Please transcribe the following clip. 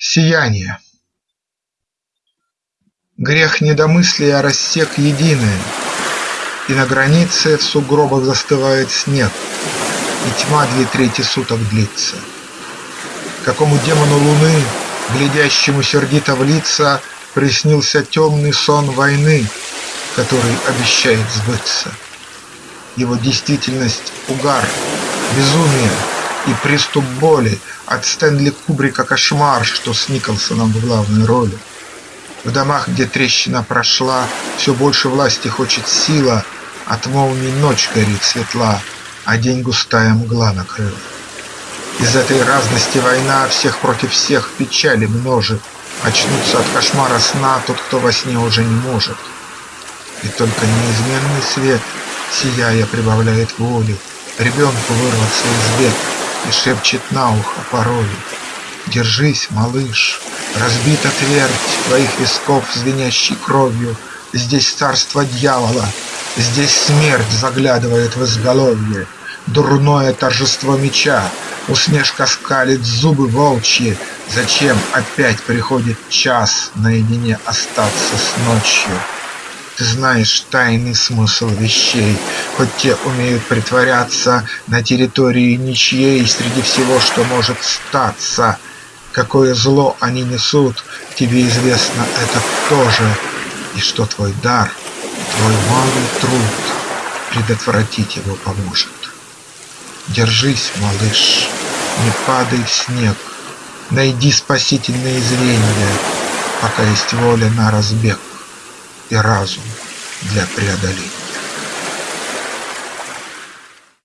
Сияние Грех недомыслия рассек единое, И на границе в сугробах застывает снег, И тьма две трети суток длится. Какому демону луны, глядящему сердито в лица, Приснился темный сон войны, который обещает сбыться. Его действительность – угар, безумие и приступ боли От Стэнли Кубрика кошмар, что с Николсоном в главной роли. В домах, где трещина прошла, Все больше власти хочет сила, От молний ночь горит светла, А день густая мгла накрыла. Из этой разности война Всех против всех печали множит, Очнуться от кошмара сна Тот, кто во сне уже не может. И только неизменный свет, Сияя, прибавляет воли Ребенку вырваться из бед И шепчет на ухо порой Держись, малыш, разбита твердь Твоих висков, звенящей кровью, Здесь царство дьявола, Здесь смерть заглядывает в изголовье, Дурное торжество меча, Усмешка скалит зубы волчьи, Зачем опять приходит час Наедине остаться с ночью? Ты знаешь тайный смысл вещей, Хоть те умеют притворяться На территории ничьей Среди всего, что может статься — Какое зло они несут, тебе известно это тоже, И что твой дар, твой малый труд Предотвратить его поможет. Держись, малыш, не падай в снег, Найди спасительные звенья, Пока есть воля на разбег И разум для преодоления.